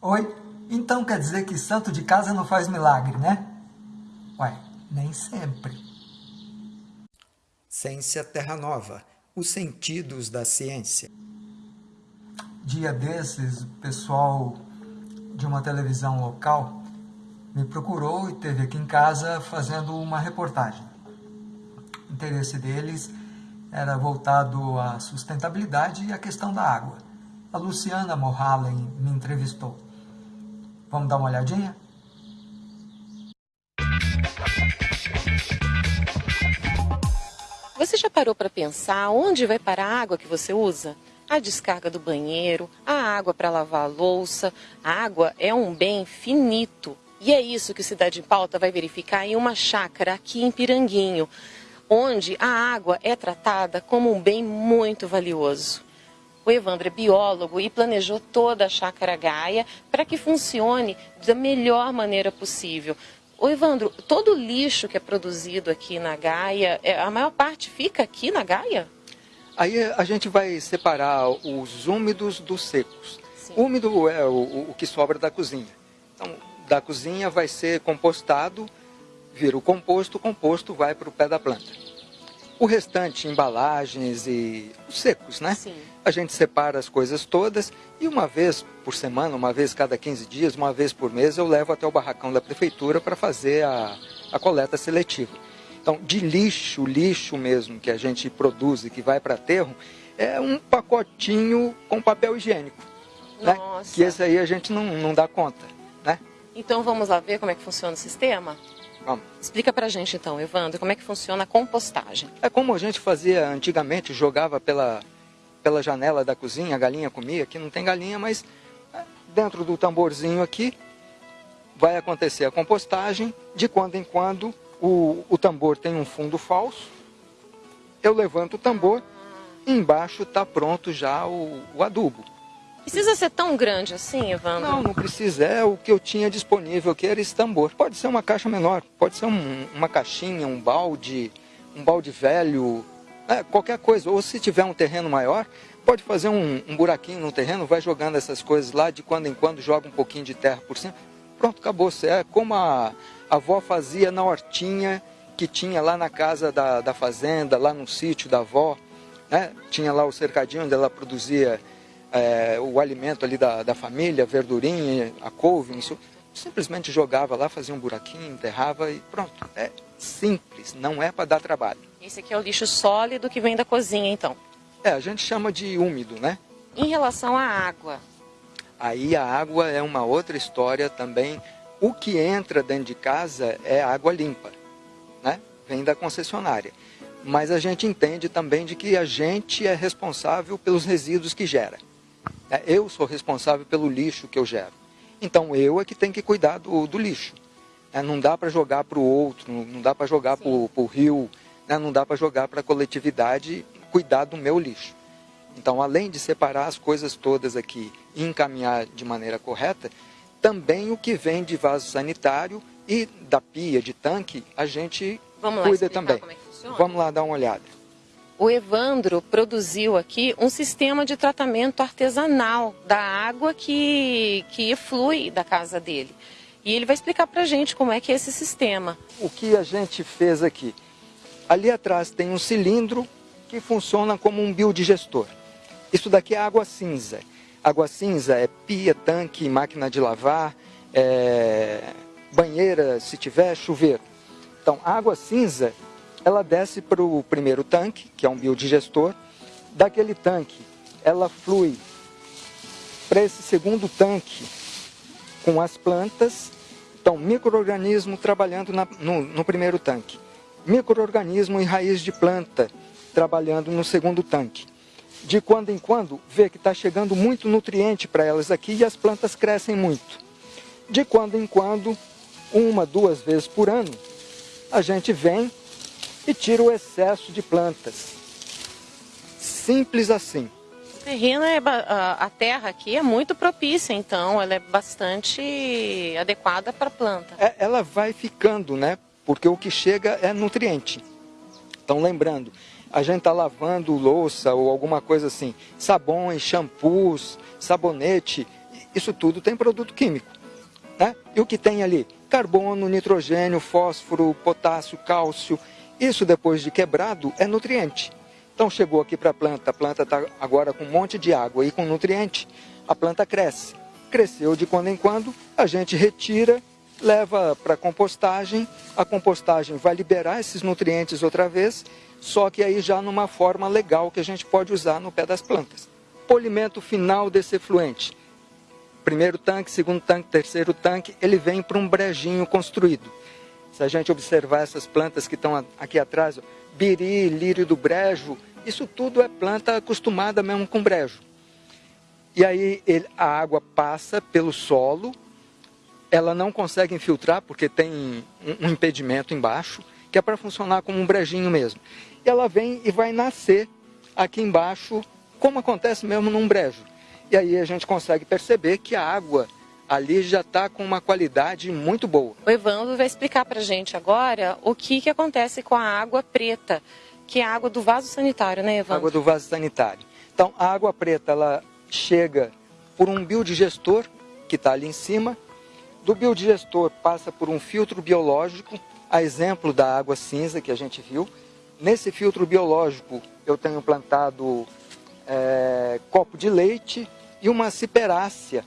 Oi? Então quer dizer que santo de casa não faz milagre, né? Ué, nem sempre. Ciência Terra Nova, os sentidos da ciência. Dia desses, o pessoal de uma televisão local me procurou e teve aqui em casa fazendo uma reportagem. O interesse deles era voltado à sustentabilidade e à questão da água. A Luciana Morhalen me entrevistou. Vamos dar uma olhadinha? Você já parou para pensar onde vai parar a água que você usa? A descarga do banheiro, a água para lavar a louça. A água é um bem finito. E é isso que o Cidade em Pauta vai verificar em uma chácara aqui em Piranguinho, onde a água é tratada como um bem muito valioso. O Evandro é biólogo e planejou toda a chácara Gaia para que funcione da melhor maneira possível. O Evandro, todo o lixo que é produzido aqui na Gaia, é, a maior parte fica aqui na Gaia? Aí a gente vai separar os úmidos dos secos. Sim. Úmido é o, o que sobra da cozinha. Então, da cozinha vai ser compostado, vira o composto, o composto vai para o pé da planta. O restante, embalagens e os secos, né? Sim. A gente separa as coisas todas e uma vez por semana, uma vez cada 15 dias, uma vez por mês, eu levo até o barracão da prefeitura para fazer a, a coleta seletiva. Então, de lixo, lixo mesmo que a gente produz e que vai para aterro, é um pacotinho com papel higiênico. Né? Que esse aí a gente não, não dá conta. Né? Então vamos lá ver como é que funciona o sistema? Vamos. Explica pra gente então, Evandro, como é que funciona a compostagem. É como a gente fazia antigamente, jogava pela, pela janela da cozinha, a galinha comia, aqui não tem galinha, mas é, dentro do tamborzinho aqui vai acontecer a compostagem, de quando em quando o, o tambor tem um fundo falso, eu levanto o tambor e embaixo está pronto já o, o adubo. Precisa ser tão grande assim, Evandro? Não, não precisa. É o que eu tinha disponível, que era esse tambor. Pode ser uma caixa menor, pode ser um, uma caixinha, um balde, um balde velho, é, qualquer coisa. Ou se tiver um terreno maior, pode fazer um, um, buraquinho no terreno, vai jogando essas coisas lá, de quando em quando joga um pouquinho de terra por cima. Pronto, acabou. É como a, a avó fazia na hortinha que tinha lá na casa da, da fazenda, lá no sítio da avó. Né? Tinha lá o cercadinho onde ela produzia é, o alimento ali da, da família, a verdurinha, a couve, isso, simplesmente jogava lá, fazia um buraquinho, enterrava e pronto. É simples, não é para dar trabalho. Esse aqui é o lixo sólido que vem da cozinha, então? É, a gente chama de úmido, né? Em relação à água? Aí a água é uma outra história também. O que entra dentro de casa é água limpa, né? Vem da concessionária. Mas a gente entende também de que a gente é responsável pelos resíduos que gera. É, eu sou responsável pelo lixo que eu gero. Então eu é que tenho que cuidar do, do lixo. É, não dá para jogar para o outro, não dá para jogar para o rio, né? não dá para jogar para a coletividade cuidar do meu lixo. Então, além de separar as coisas todas aqui e encaminhar de maneira correta, também o que vem de vaso sanitário e da pia, de tanque, a gente Vamos cuida também. É Vamos lá dar uma olhada o Evandro produziu aqui um sistema de tratamento artesanal da água que, que flui da casa dele. E ele vai explicar para a gente como é que é esse sistema. O que a gente fez aqui? Ali atrás tem um cilindro que funciona como um biodigestor. Isso daqui é água cinza. Água cinza é pia, tanque, máquina de lavar, é... banheira, se tiver, chuveiro. Então, água cinza ela desce para o primeiro tanque, que é um biodigestor. Daquele tanque, ela flui para esse segundo tanque com as plantas. Então, microorganismo trabalhando na, no, no primeiro tanque. Microorganismo em raiz de planta trabalhando no segundo tanque. De quando em quando, vê que está chegando muito nutriente para elas aqui e as plantas crescem muito. De quando em quando, uma, duas vezes por ano, a gente vem e tira o excesso de plantas. Simples assim. O terreno é, a terra aqui é muito propícia, então ela é bastante adequada para a planta. É, ela vai ficando, né? Porque o que chega é nutriente. Então lembrando, a gente está lavando louça ou alguma coisa assim, sabões, shampoos, sabonete, isso tudo tem produto químico. Né? E o que tem ali? Carbono, nitrogênio, fósforo, potássio, cálcio. Isso depois de quebrado é nutriente. Então chegou aqui para a planta, a planta está agora com um monte de água e com nutriente, a planta cresce. Cresceu de quando em quando, a gente retira, leva para compostagem, a compostagem vai liberar esses nutrientes outra vez, só que aí já numa forma legal que a gente pode usar no pé das plantas. Polimento final desse efluente. Primeiro tanque, segundo tanque, terceiro tanque, ele vem para um brejinho construído. Se a gente observar essas plantas que estão aqui atrás, biri, lírio do brejo, isso tudo é planta acostumada mesmo com brejo. E aí ele, a água passa pelo solo, ela não consegue infiltrar porque tem um, um impedimento embaixo, que é para funcionar como um brejinho mesmo. E ela vem e vai nascer aqui embaixo, como acontece mesmo num brejo. E aí a gente consegue perceber que a água ali já está com uma qualidade muito boa. O Evandro vai explicar para a gente agora o que, que acontece com a água preta, que é a água do vaso sanitário, né, Evandro? Água do vaso sanitário. Então, a água preta, ela chega por um biodigestor, que está ali em cima. Do biodigestor passa por um filtro biológico, a exemplo da água cinza que a gente viu. Nesse filtro biológico, eu tenho plantado é, copo de leite e uma ciperácea,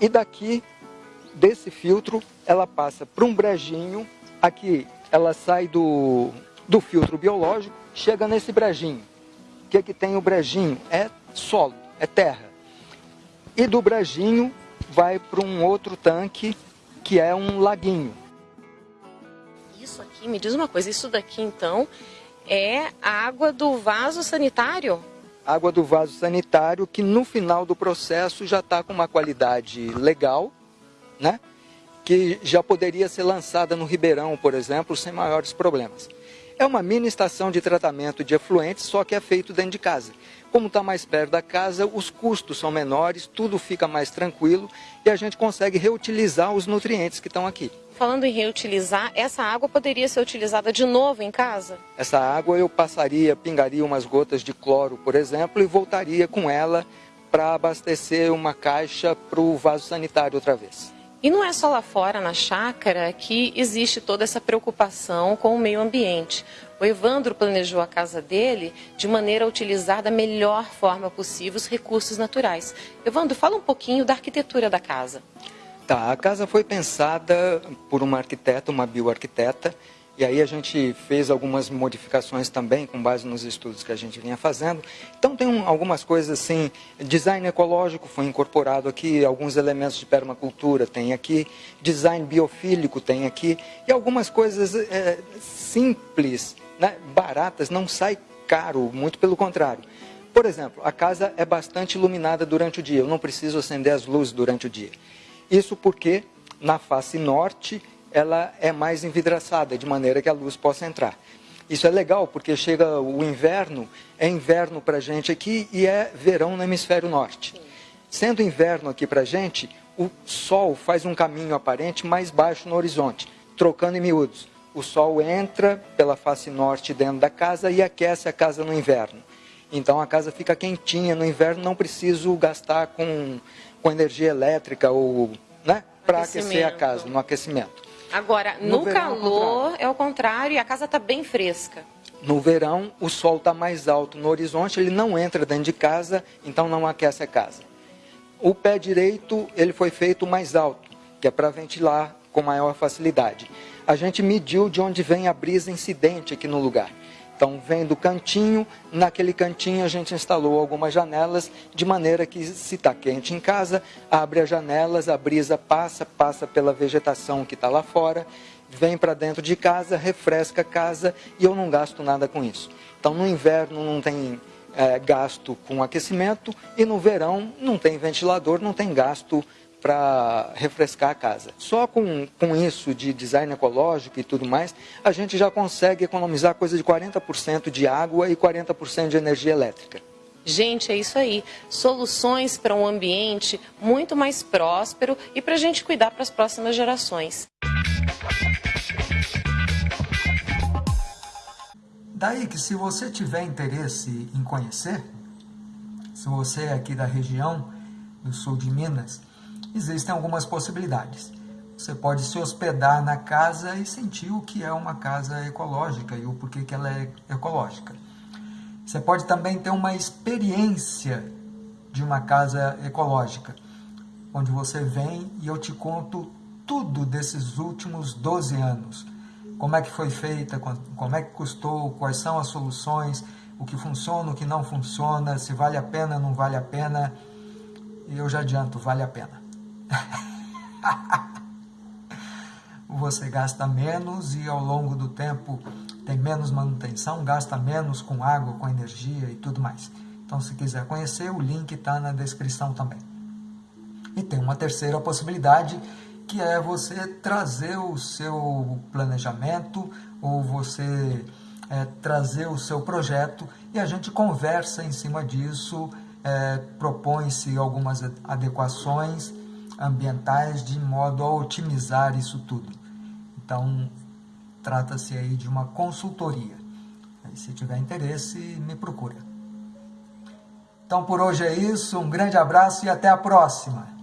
e daqui, desse filtro, ela passa para um brejinho. Aqui ela sai do, do filtro biológico, chega nesse brejinho. O que, que tem o brejinho? É solo, é terra. E do brejinho vai para um outro tanque, que é um laguinho. Isso aqui, me diz uma coisa, isso daqui então é água do vaso sanitário? Água do vaso sanitário que no final do processo já está com uma qualidade legal, né? que já poderia ser lançada no Ribeirão, por exemplo, sem maiores problemas. É uma mini estação de tratamento de efluentes, só que é feito dentro de casa. Como está mais perto da casa, os custos são menores, tudo fica mais tranquilo e a gente consegue reutilizar os nutrientes que estão aqui. Falando em reutilizar, essa água poderia ser utilizada de novo em casa? Essa água eu passaria, pingaria umas gotas de cloro, por exemplo, e voltaria com ela para abastecer uma caixa para o vaso sanitário outra vez. E não é só lá fora, na chácara, que existe toda essa preocupação com o meio ambiente. O Evandro planejou a casa dele de maneira a utilizar da melhor forma possível os recursos naturais. Evandro, fala um pouquinho da arquitetura da casa. Tá, a casa foi pensada por uma arquiteta, uma bioarquiteta, e aí a gente fez algumas modificações também com base nos estudos que a gente vinha fazendo. Então tem um, algumas coisas assim, design ecológico foi incorporado aqui, alguns elementos de permacultura tem aqui, design biofílico tem aqui, e algumas coisas é, simples, né, baratas, não sai caro, muito pelo contrário. Por exemplo, a casa é bastante iluminada durante o dia, eu não preciso acender as luzes durante o dia. Isso porque na face norte ela é mais envidraçada, de maneira que a luz possa entrar. Isso é legal, porque chega o inverno, é inverno para a gente aqui e é verão no hemisfério norte. Sendo inverno aqui para a gente, o sol faz um caminho aparente mais baixo no horizonte, trocando em miúdos. O sol entra pela face norte dentro da casa e aquece a casa no inverno. Então a casa fica quentinha no inverno, não preciso gastar com, com energia elétrica ou né, para aquecer a casa, no aquecimento. Agora, no, no calor é o contrário e a casa está bem fresca. No verão, o sol está mais alto no horizonte, ele não entra dentro de casa, então não aquece a casa. O pé direito, ele foi feito mais alto, que é para ventilar com maior facilidade. A gente mediu de onde vem a brisa incidente aqui no lugar. Então, vem do cantinho, naquele cantinho a gente instalou algumas janelas, de maneira que se está quente em casa, abre as janelas, a brisa passa, passa pela vegetação que está lá fora, vem para dentro de casa, refresca a casa e eu não gasto nada com isso. Então, no inverno não tem é, gasto com aquecimento e no verão não tem ventilador, não tem gasto para refrescar a casa. Só com, com isso de design ecológico e tudo mais, a gente já consegue economizar coisa de 40% de água e 40% de energia elétrica. Gente, é isso aí. Soluções para um ambiente muito mais próspero e para a gente cuidar para as próximas gerações. Daí que se você tiver interesse em conhecer, se você é aqui da região, do sul de Minas, existem algumas possibilidades. Você pode se hospedar na casa e sentir o que é uma casa ecológica e o porquê que ela é ecológica. Você pode também ter uma experiência de uma casa ecológica, onde você vem e eu te conto tudo desses últimos 12 anos. Como é que foi feita, como é que custou, quais são as soluções, o que funciona, o que não funciona, se vale a pena, não vale a pena. E eu já adianto, vale a pena. você gasta menos e ao longo do tempo tem menos manutenção, gasta menos com água, com energia e tudo mais. Então, se quiser conhecer, o link está na descrição também. E tem uma terceira possibilidade, que é você trazer o seu planejamento ou você é, trazer o seu projeto e a gente conversa em cima disso, é, propõe-se algumas adequações ambientais de modo a otimizar isso tudo. Então, trata-se aí de uma consultoria. Aí, se tiver interesse, me procura. Então, por hoje é isso. Um grande abraço e até a próxima.